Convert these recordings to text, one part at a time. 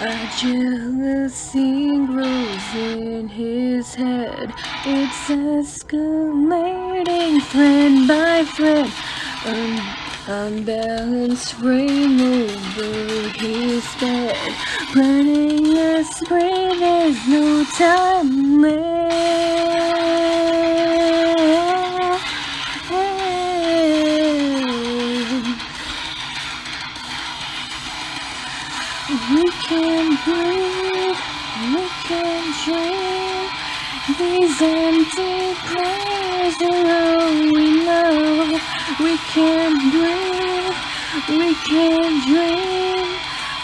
A jealousy grows in his head. It's escalating thread by thread. Un unbalanced frame over his bed. Planning a spree, there's no time We can breathe, we can dream. These empty prayers are all we know. We can breathe, we can dream.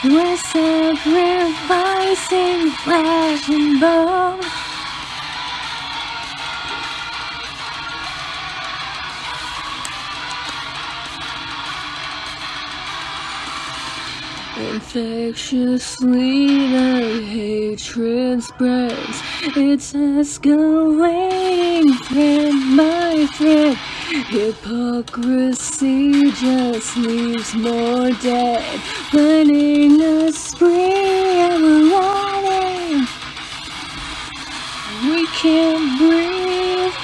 We're sacrificing flesh and bone. Infectiously the hatred spreads. It's escalating thread by thread Hypocrisy just leaves more dead. Planning a spree of running. We can't breathe,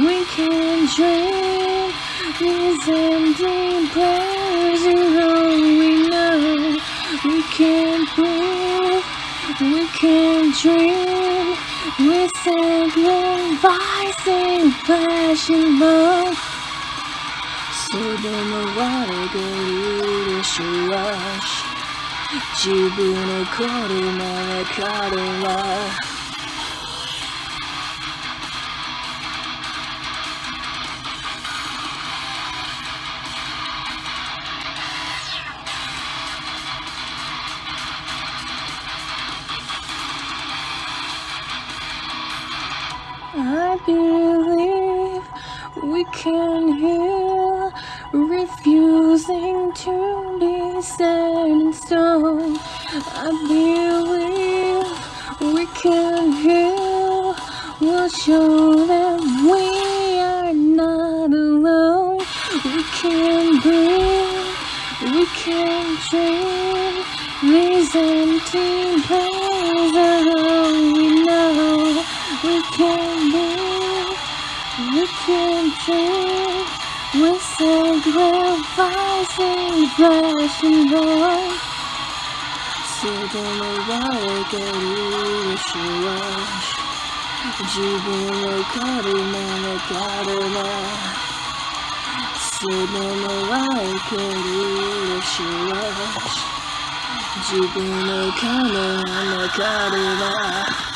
we can't dream. These prayers we can't breathe, we can't dream. We're sacrificing flesh and bone. Sodomaware rush. Jibun koruma karuma. I believe we can heal, refusing to be set in stone. I believe we can heal, we'll show them we are not alone. We can breathe, we can dream, these empty dream. We're sacrificing flesh and bone. Sodomaware rush. Jibun koruma karuma. Sodomaware rush. Jibun koruma karuma.